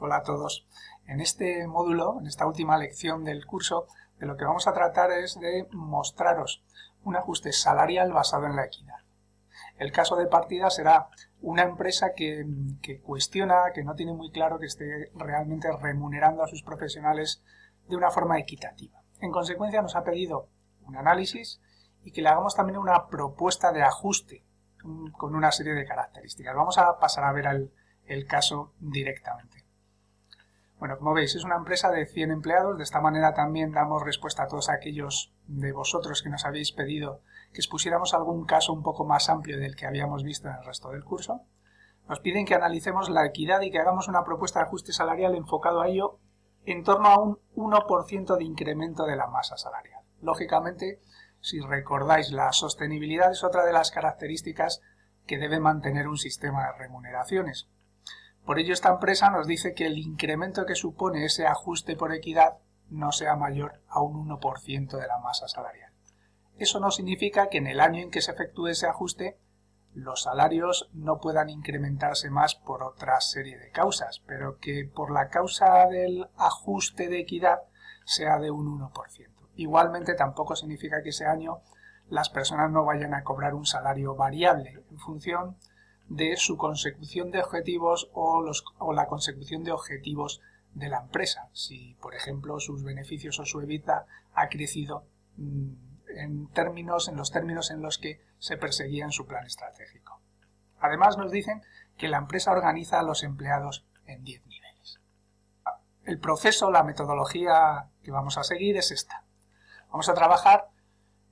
Hola a todos. En este módulo, en esta última lección del curso, de lo que vamos a tratar es de mostraros un ajuste salarial basado en la equidad. El caso de partida será una empresa que, cuestiona, que no tiene muy claro que esté realmente remunerando a sus profesionales de una forma equitativa. En consecuencia nos ha pedido un análisis y que le hagamos también una propuesta de ajuste con una serie de características. Vamos a pasar a ver el caso directamente. Bueno, como veis, es una empresa de 100 empleados. De esta manera también damos respuesta a todos aquellos de vosotros que nos habéis pedido que expusiéramos algún caso un poco más amplio del que habíamos visto en el resto del curso. Nos piden que analicemos la equidad y que hagamos una propuesta de ajuste salarial enfocado a ello en torno a un 1% de incremento de la masa salarial. Lógicamente, si recordáis, la sostenibilidad es otra de las características que debe mantener un sistema de remuneraciones. Por ello, esta empresa nos dice que el incremento que supone ese ajuste por equidad no sea mayor a un 1% de la masa salarial. Eso no significa que en el año en que se efectúe ese ajuste los salarios no puedan incrementarse más por otra serie de causas, pero que por la causa del ajuste de equidad sea de un 1%. Igualmente tampoco significa que ese año las personas no vayan a cobrar un salario variable en función de su consecución de objetivos o, los, o la consecución de objetivos de la empresa. Si, por ejemplo, sus beneficios o su EBITDA ha crecido mm, en, términos, en los términos en los que se perseguía en su plan estratégico. Además nos dicen que la empresa organiza a los empleados en 10 niveles. El proceso, la metodología que vamos a seguir es esta. Vamos a trabajar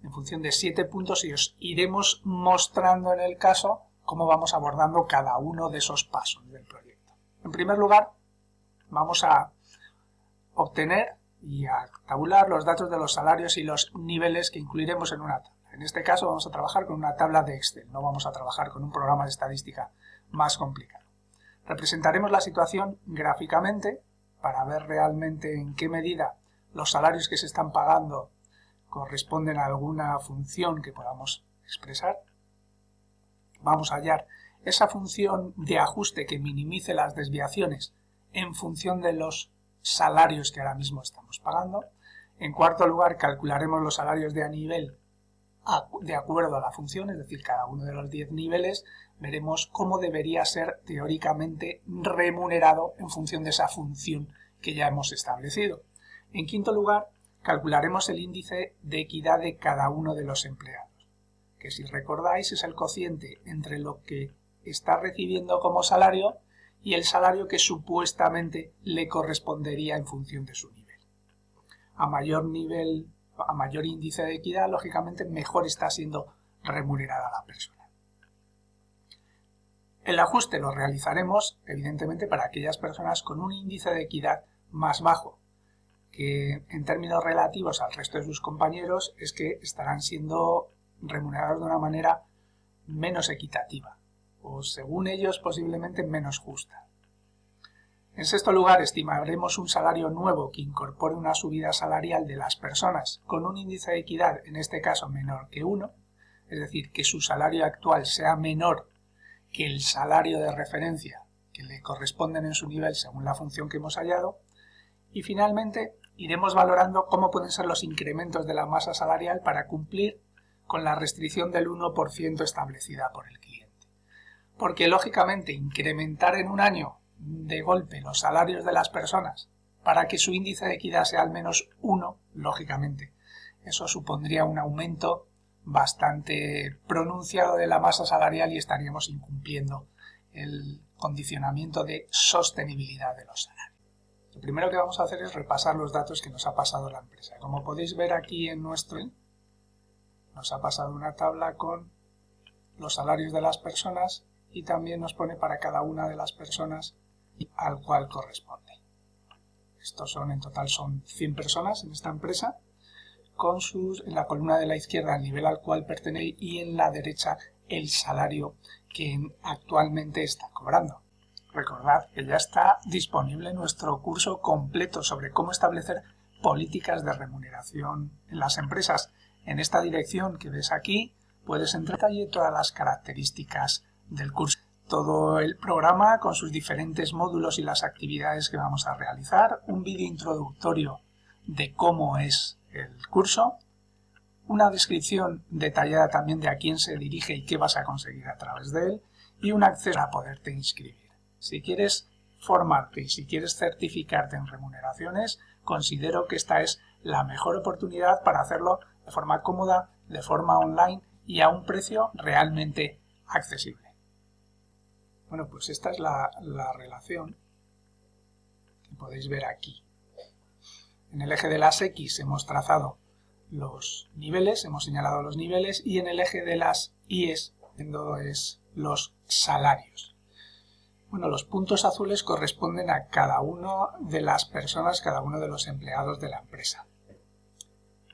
en función de siete puntos y os iremos mostrando en el caso cómo vamos abordando cada uno de esos pasos del proyecto. En primer lugar, vamos a obtener y a tabular los datos de los salarios y los niveles que incluiremos en una tabla. En este caso vamos a trabajar con una tabla de Excel, no vamos a trabajar con un programa de estadística más complicado. Representaremos la situación gráficamente para ver realmente en qué medida los salarios que se están pagando corresponden a alguna función que podamos expresar. Vamos a hallar esa función de ajuste que minimice las desviaciones en función de los salarios que ahora mismo estamos pagando. En cuarto lugar, calcularemos los salarios de a nivel de acuerdo a la función, es decir, cada uno de los 10 niveles, veremos cómo debería ser teóricamente remunerado en función de esa función que ya hemos establecido. En quinto lugar, calcularemos el índice de equidad de cada uno de los empleados, que si recordáis es el cociente entre lo que está recibiendo como salario y el salario que supuestamente le correspondería en función de su nivel. A mayor nivel a mayor índice de equidad, lógicamente mejor está siendo remunerada la persona. El ajuste lo realizaremos, evidentemente, para aquellas personas con un índice de equidad más bajo, que en términos relativos al resto de sus compañeros es que estarán siendo remunerados de una manera menos equitativa, o según ellos posiblemente menos justa. En sexto lugar, estimaremos un salario nuevo que incorpore una subida salarial de las personas con un índice de equidad, en este caso menor que 1, es decir, que su salario actual sea menor que el salario de referencia que le corresponden en su nivel según la función que hemos hallado. Y finalmente, iremos valorando cómo pueden ser los incrementos de la masa salarial para cumplir con la restricción del 1% establecida por el cliente. Porque lógicamente incrementar en un año de golpe los salarios de las personas para que su índice de equidad sea al menos uno, lógicamente, eso supondría un aumento bastante pronunciado de la masa salarial y estaríamos incumpliendo el condicionamiento de sostenibilidad de los salarios. Lo primero que vamos a hacer es repasar los datos que nos ha pasado la empresa. Como podéis ver aquí en nuestro nos ha pasado una tabla con los salarios de las personas y también nos pone para cada una de las personas al cual corresponde. Estos son, en total, son 100 personas en esta empresa, con sus, en la columna de la izquierda el nivel al cual pertenece y en la derecha el salario que actualmente está cobrando. Recordad que ya está disponible nuestro curso completo sobre cómo establecer políticas de remuneración en las empresas. En esta dirección que ves aquí puedes entrar en detalle todas las características del curso. Todo el programa con sus diferentes módulos y las actividades que vamos a realizar, un vídeo introductorio de cómo es el curso, una descripción detallada también de a quién se dirige y qué vas a conseguir a través de él. Y un acceso a poderte inscribir. Si quieres formarte y si quieres certificarte en remuneraciones, considero que esta es la mejor oportunidad para hacerlo de forma cómoda, de forma online y a un precio realmente accesible. Bueno, pues esta es la, la relación que podéis ver aquí. En el eje de las X hemos trazado los niveles, hemos señalado los niveles y en el eje de las Y's es los salarios. Bueno, los puntos azules corresponden a cada uno de las personas, cada uno de los empleados de la empresa.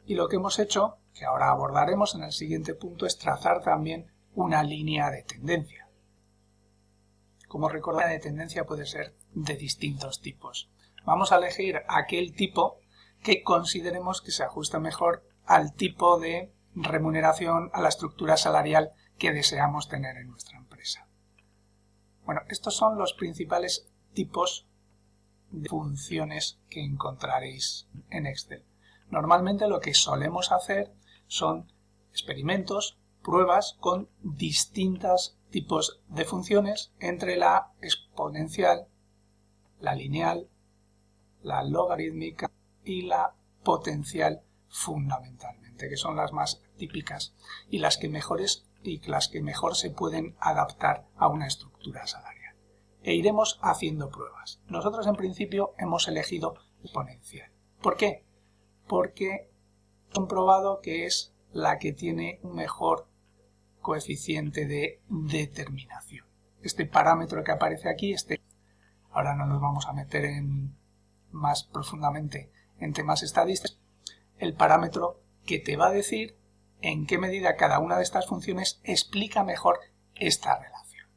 Y lo que hemos hecho, que ahora abordaremos en el siguiente punto, es trazar también una línea de tendencia. Como recordar, la de tendencia puede ser de distintos tipos. Vamos a elegir aquel tipo que consideremos que se ajusta mejor al tipo de remuneración, a la estructura salarial que deseamos tener en nuestra empresa. Bueno, estos son los principales tipos de funciones que encontraréis en Excel. Normalmente lo que solemos hacer son experimentos, pruebas con distintos tipos de funciones entre la exponencial, la lineal, la logarítmica y la potencial fundamentalmente, que son las más típicas y las que mejores y las que mejor se pueden adaptar a una estructura salarial. E iremos haciendo pruebas. Nosotros en principio hemos elegido exponencial. ¿Por qué? Porque comprobado que es la que tiene un mejor coeficiente de determinación. Este parámetro que aparece aquí, este, ahora no nos vamos a meter en más profundamente en temas estadísticos, el parámetro que te va a decir en qué medida cada una de estas funciones explica mejor esta relación.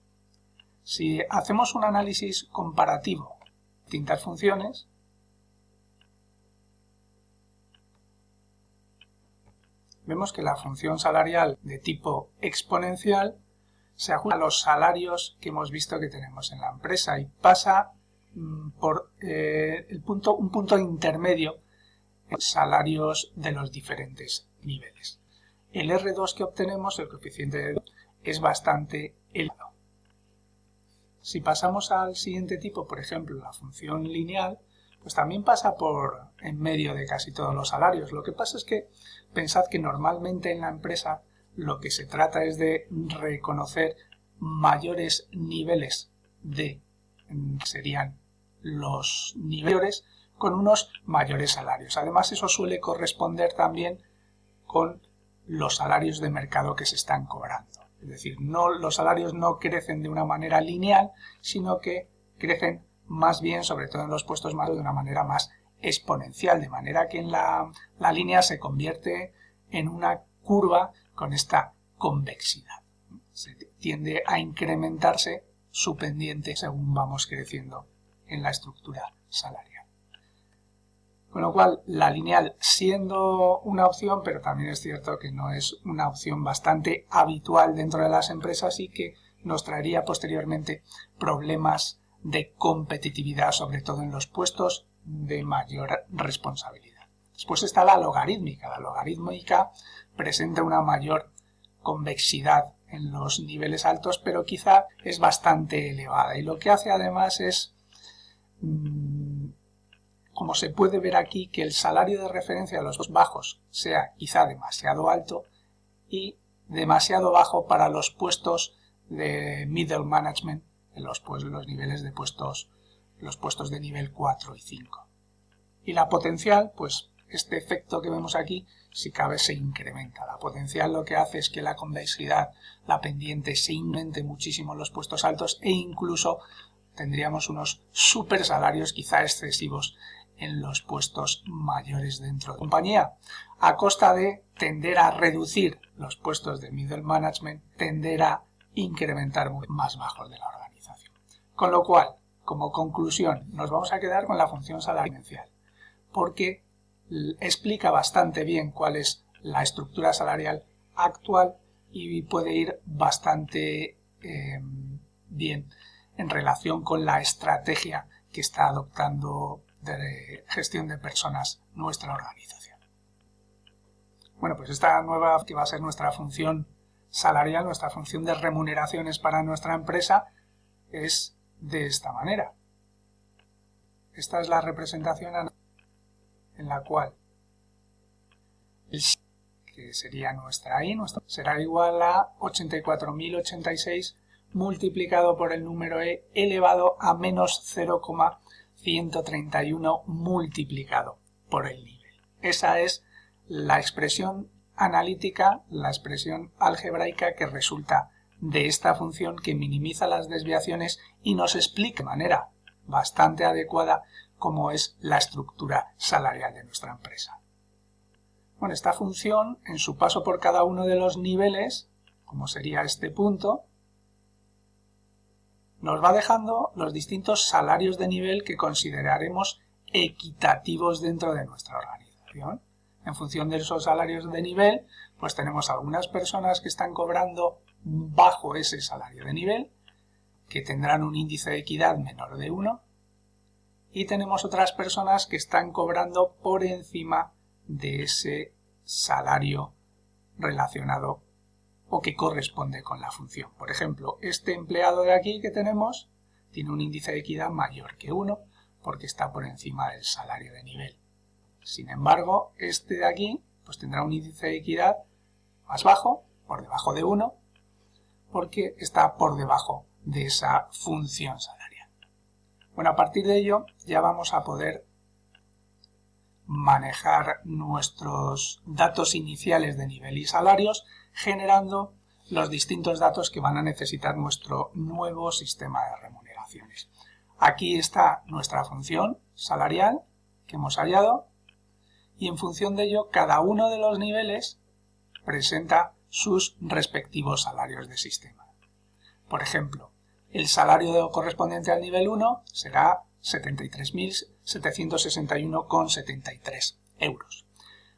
Si hacemos un análisis comparativo de distintas funciones, vemos que la función salarial de tipo exponencial se ajusta a los salarios que hemos visto que tenemos en la empresa y pasa mm, por eh, el punto, un punto intermedio salarios de los diferentes niveles. El R2 que obtenemos, el coeficiente de es bastante elevado. Si pasamos al siguiente tipo, por ejemplo, la función lineal, pues también pasa por en medio de casi todos los salarios. Lo que pasa es que pensad que normalmente en la empresa lo que se trata es de reconocer mayores niveles de serían los niveles con unos mayores salarios. Además, eso suele corresponder también con los salarios de mercado que se están cobrando. Es decir, no, los salarios no crecen de una manera lineal, sino que crecen más bien, sobre todo en los puestos más, de una manera más exponencial, de manera que en la, la línea se convierte en una curva con esta convexidad. Se tiende a incrementarse su pendiente según vamos creciendo en la estructura salarial. Con lo cual, la lineal siendo una opción, pero también es cierto que no es una opción bastante habitual dentro de las empresas y que nos traería posteriormente problemas de competitividad, sobre todo en los puestos de mayor responsabilidad. Después está la logarítmica. La logarítmica presenta una mayor convexidad en los niveles altos, pero quizá es bastante elevada. Y lo que hace además es mm, como se puede ver aquí, que el salario de referencia de los dos bajos sea quizá demasiado alto y demasiado bajo para los puestos de middle management, en los, pues, los niveles de puestos, los puestos de nivel 4 y 5. Y la potencial, pues este efecto que vemos aquí, si cabe, se incrementa. La potencial lo que hace es que la convexidad, la pendiente, se incremente muchísimo en los puestos altos e incluso tendríamos unos super salarios quizá excesivos en los puestos mayores dentro de la compañía, a costa de tender a reducir los puestos de middle management, tender a incrementar más bajos de la. Con lo cual, como conclusión, nos vamos a quedar con la función salarial, porque explica bastante bien cuál es la estructura salarial actual y puede ir bastante eh, bien en relación con la estrategia que está adoptando de gestión de personas nuestra organización. Bueno, pues esta nueva que va a ser nuestra función salarial, nuestra función de remuneraciones para nuestra empresa es de esta manera. Esta es la representación en la cual que sería nuestra I, será igual a 84.086 multiplicado por el número E elevado a menos 0,131 multiplicado por el nivel. Esa es la expresión analítica, la expresión algebraica que resulta de esta función que minimiza las desviaciones y nos explica de manera bastante adecuada cómo es la estructura salarial de nuestra empresa. Bueno, esta función, en su paso por cada uno de los niveles, como sería este punto, nos va dejando los distintos salarios de nivel que consideraremos equitativos dentro de nuestra organización. En función de esos salarios de nivel, pues tenemos algunas personas que están cobrando bajo ese salario de nivel, que tendrán un índice de equidad menor de 1, y tenemos otras personas que están cobrando por encima de ese salario relacionado o que corresponde con la función. Por ejemplo, este empleado de aquí que tenemos tiene un índice de equidad mayor que 1 porque está por encima del salario de nivel. Sin embargo, este de aquí pues tendrá un índice de equidad más bajo, por debajo de 1, porque está por debajo de esa función salarial. Bueno, a partir de ello ya vamos a poder manejar nuestros datos iniciales de nivel y salarios generando los distintos datos que van a necesitar nuestro nuevo sistema de remuneraciones. Aquí está nuestra función salarial que hemos hallado y en función de ello cada uno de los niveles presenta sus respectivos salarios de sistema. Por ejemplo, el salario correspondiente al nivel 1 será 73.761,73 euros.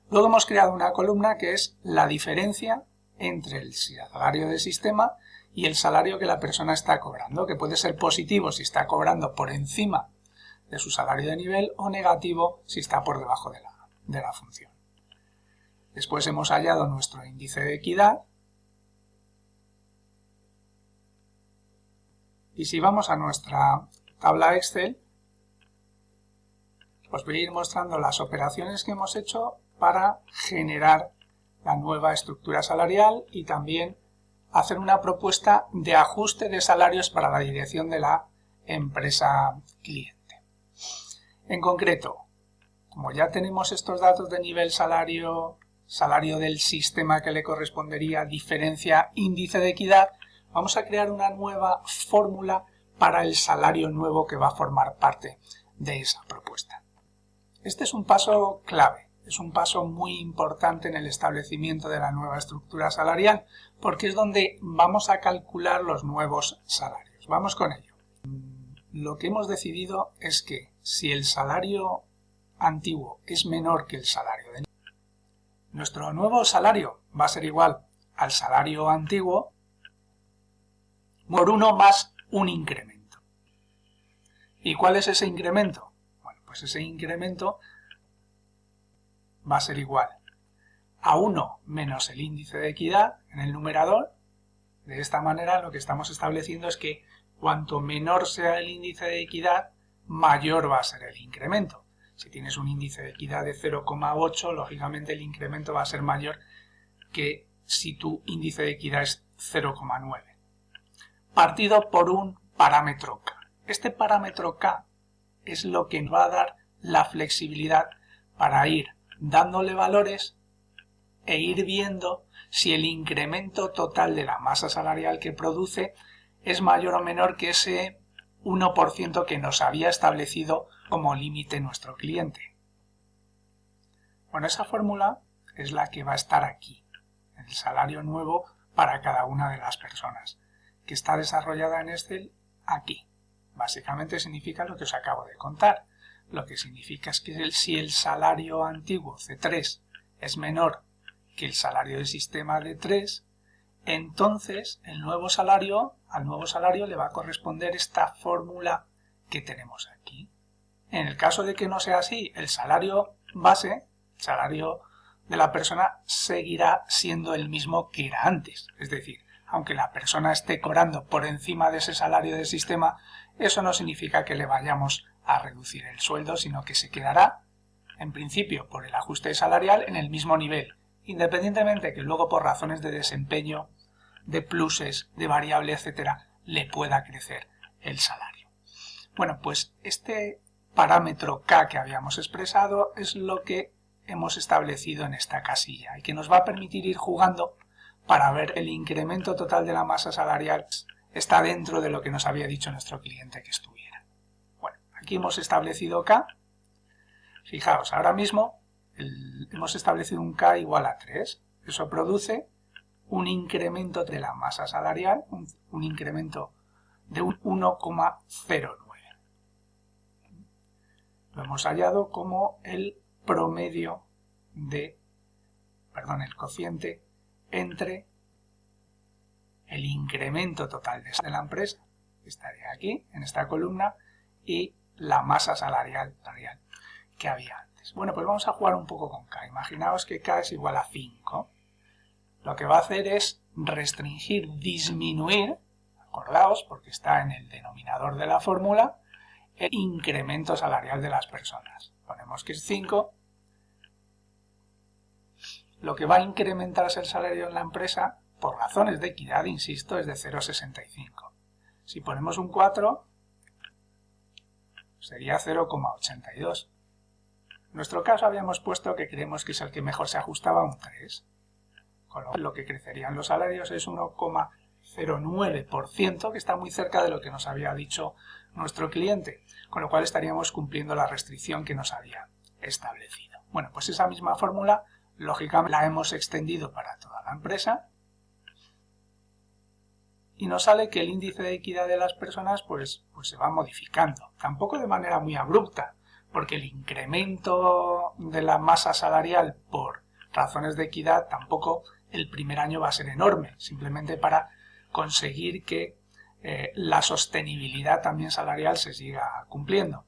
Luego hemos creado una columna que es la diferencia entre el salario de sistema y el salario que la persona está cobrando, que puede ser positivo si está cobrando por encima de su salario de nivel o negativo si está por debajo de la, de la función. Después hemos hallado nuestro índice de equidad y si vamos a nuestra tabla Excel os voy a ir mostrando las operaciones que hemos hecho para generar la nueva estructura salarial y también hacer una propuesta de ajuste de salarios para la dirección de la empresa cliente. En concreto, como ya tenemos estos datos de nivel salario, salario del sistema que le correspondería, diferencia, índice de equidad, vamos a crear una nueva fórmula para el salario nuevo que va a formar parte de esa propuesta. Este es un paso clave, es un paso muy importante en el establecimiento de la nueva estructura salarial, porque es donde vamos a calcular los nuevos salarios. Vamos con ello. Lo que hemos decidido es que si el salario antiguo es menor que el salario de nuestro nuevo salario va a ser igual al salario antiguo por uno más un incremento. ¿Y cuál es ese incremento? pues ese incremento va a ser igual a 1 menos el índice de equidad en el numerador. De esta manera lo que estamos estableciendo es que cuanto menor sea el índice de equidad, mayor va a ser el incremento. Si tienes un índice de equidad de 0,8, lógicamente el incremento va a ser mayor que si tu índice de equidad es 0,9. Partido por un parámetro K. Este parámetro K es lo que nos va a dar la flexibilidad para ir dándole valores e ir viendo si el incremento total de la masa salarial que produce es mayor o menor que ese 1% que nos había establecido como límite nuestro cliente. Bueno, esa fórmula es la que va a estar aquí, el salario nuevo para cada una de las personas, que está desarrollada en Excel aquí. Básicamente significa lo que os acabo de contar. Lo que significa es que si el salario antiguo C3 es menor que el salario de sistema D3, entonces el nuevo salario, al nuevo salario le va a corresponder esta fórmula que tenemos aquí. En el caso de que no sea así, el salario base, el salario de la persona seguirá siendo el mismo que era antes. Es decir, aunque la persona esté cobrando por encima de ese salario del sistema, eso no significa que le vayamos a reducir el sueldo, sino que se quedará, en principio, por el ajuste salarial en el mismo nivel, independientemente que luego por razones de desempeño, de pluses, de variable, etcétera, le pueda crecer el salario. Bueno, pues este parámetro K que habíamos expresado es lo que hemos establecido en esta casilla y que nos va a permitir ir jugando para ver el incremento total de la masa salarial está dentro de lo que nos había dicho nuestro cliente que estuviera. Bueno, aquí hemos establecido K. Fijaos, ahora mismo hemos establecido un K igual a 3. Eso produce un incremento de la masa salarial, un, incremento de un 1,09. Lo hemos hallado como el promedio de, perdón, el cociente entre el incremento total de la empresa, que estaría aquí, en esta columna, y la masa salarial, salarial que había Bueno, pues vamos a jugar un poco con K. Imaginaos que K es igual a 5. Lo que va a hacer es restringir, disminuir, acordaos, porque está en el denominador de la fórmula, el incremento salarial de las personas. Ponemos que es 5 lo que va a incrementarse el salario en la empresa, por razones de equidad, insisto, es de 0,65. Si ponemos un 4, sería 0,82. Nuestro caso habíamos puesto que creemos que es el que mejor se ajustaba a un 3. Con lo, que crecerían los salarios es 1,09%, que está muy cerca de lo que nos había dicho nuestro cliente, con lo cual estaríamos cumpliendo la restricción que nos había establecido. Bueno, pues esa misma fórmula Lógicamente la hemos extendido para toda la empresa y nos sale que el índice de equidad de las personas pues, pues se va modificando, tampoco de manera muy abrupta, porque el incremento de la masa salarial por razones de equidad tampoco el primer año va a ser enorme, simplemente para conseguir que eh, la sostenibilidad también salarial se siga cumpliendo.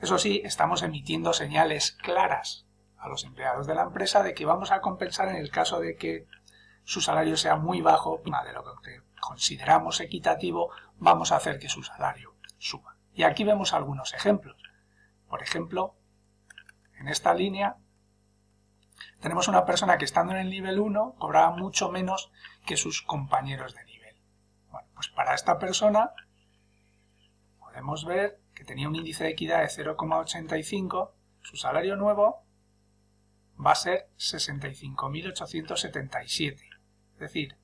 Eso sí, estamos emitiendo señales claras a los empleados de la empresa de que vamos a compensar en el caso de que su salario sea muy bajo, de lo que consideramos equitativo, vamos a hacer que su salario suba. Y aquí vemos algunos ejemplos. Por ejemplo, en esta línea tenemos una persona que estando en el nivel 1 cobraba mucho menos que sus compañeros de nivel. Bueno, pues para esta persona podemos ver que tenía un índice de equidad de 0,85, su salario nuevo va a ser 65.877. Es decir,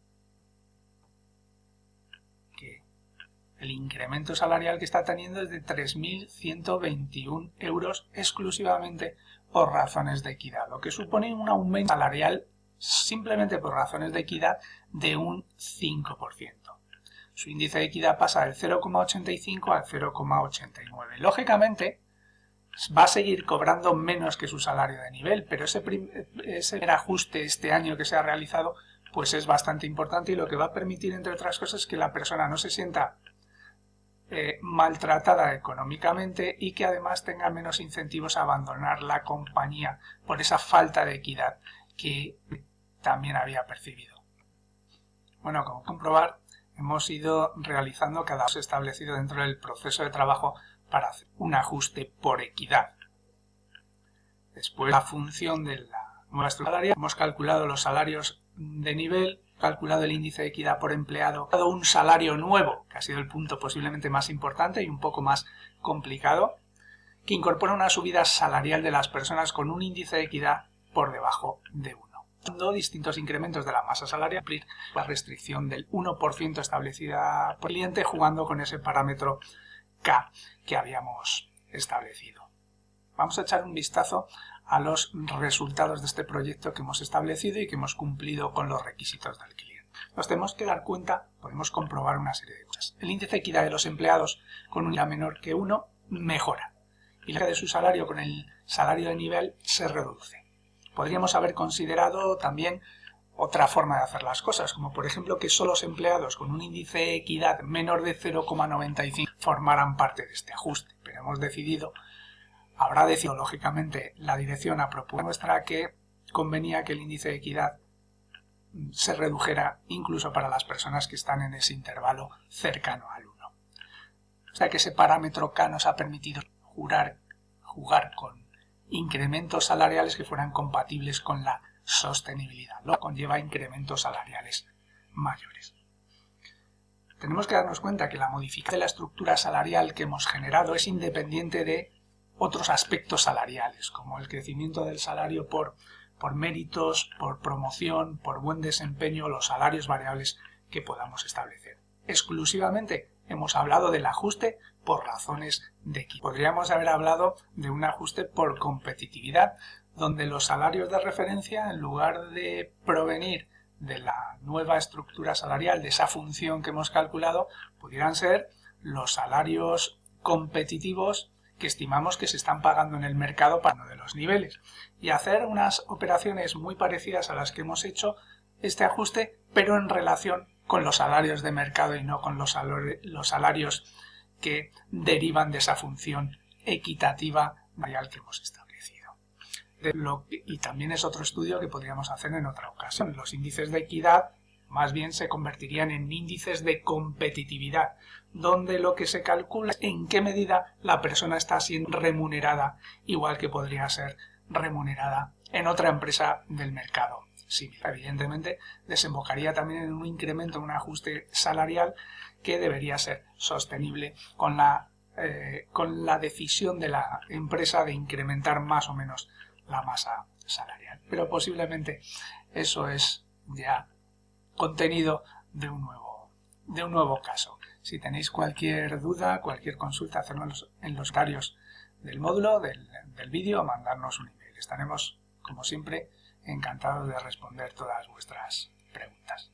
el incremento salarial que está teniendo es de 3.121 euros exclusivamente por razones de equidad, lo que supone un aumento salarial simplemente por razones de equidad de un 5%. Su índice de equidad pasa del 0,85 al 0,89. Lógicamente, va a seguir cobrando menos que su salario de nivel, pero ese, ese ajuste este año que se ha realizado pues es bastante importante y lo que va a permitir, entre otras cosas, que la persona no se sienta eh, maltratada económicamente y que además tenga menos incentivos a abandonar la compañía por esa falta de equidad que también había percibido. Bueno, como comprobar, hemos ido realizando cada uno establecido dentro del proceso de trabajo para hacer un ajuste por equidad. Después, la función de la nueva estructura hemos calculado los salarios de nivel, calculado el índice de equidad por empleado, dado un salario nuevo, que ha sido el punto posiblemente más importante y un poco más complicado, que incorpora una subida salarial de las personas con un índice de equidad por debajo de 1 dando distintos incrementos de la masa salarial, la restricción del 1% establecida por el cliente jugando con ese parámetro K que habíamos establecido. Vamos a echar un vistazo a los resultados de este proyecto que hemos establecido y que hemos cumplido con los requisitos del cliente. Nos tenemos que dar cuenta, podemos comprobar una serie de cosas. El índice de equidad de los empleados con un menor que 1 mejora y la de su salario con el salario de nivel se reduce. Podríamos haber considerado también otra forma de hacer las cosas, como por ejemplo que solo los empleados con un índice de equidad menor de 0,95 formaran parte de este ajuste. Pero hemos decidido, habrá decidido lógicamente la dirección a propuesta nuestra que convenía que el índice de equidad se redujera incluso para las personas que están en ese intervalo cercano al 1. O sea que ese parámetro K nos ha permitido jugar, con incrementos salariales que fueran compatibles con la sostenibilidad, lo que conlleva incrementos salariales mayores. Tenemos que darnos cuenta que la modificación de la estructura salarial que hemos generado es independiente de otros aspectos salariales, como el crecimiento del salario por, por méritos, por promoción, por buen desempeño, los salarios variables que podamos establecer. Exclusivamente hemos hablado del ajuste por razones de equidad. Podríamos haber hablado de un ajuste por competitividad, donde los salarios de referencia, en lugar de provenir de la nueva estructura salarial, de esa función que hemos calculado, pudieran ser los salarios competitivos que estimamos que se están pagando en el mercado para uno de los niveles. Y hacer unas operaciones muy parecidas a las que hemos hecho este ajuste pero en relación con los salarios de mercado y no con los, salarios que derivan de esa función equitativa variable que hemos establecido. Y también es otro estudio que podríamos hacer en otra ocasión. Los índices de equidad más bien se convertirían en índices de competitividad, donde lo que se calcula es en qué medida la persona está siendo remunerada, igual que podría ser remunerada en otra empresa del mercado. Sí, evidentemente desembocaría también en un incremento, un ajuste salarial que debería ser sostenible con la, eh, con la decisión de la empresa de incrementar más o menos la masa salarial. Pero posiblemente eso es ya contenido de un nuevo, de un nuevo caso. Si tenéis cualquier duda, cualquier consulta, hacerlo en los horarios del módulo, del, del vídeo, mandarnos un email. Estaremos, como siempre, encantados de responder todas vuestras preguntas.